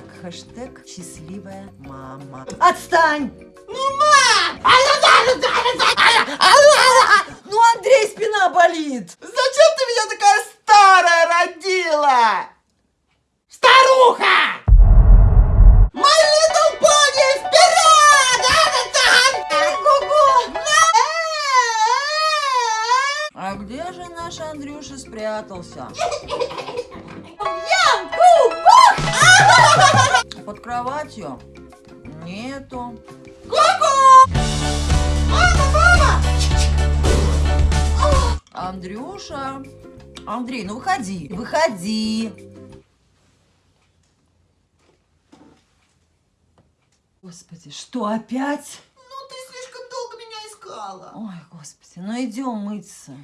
хэштег счастливая мама. Отстань! Ну, мам! Ну, Андрей, спина болит! Зачем ты меня такая старая родила? Старуха! My little pony, вперед! Ку-ку! А где же наш Андрюша спрятался? Под кроватью? Нету. Андрюша. Андрей, ну выходи. Выходи. Господи, что опять? Ну, ты слишком долго меня искала. Ой, господи, ну идем мыться.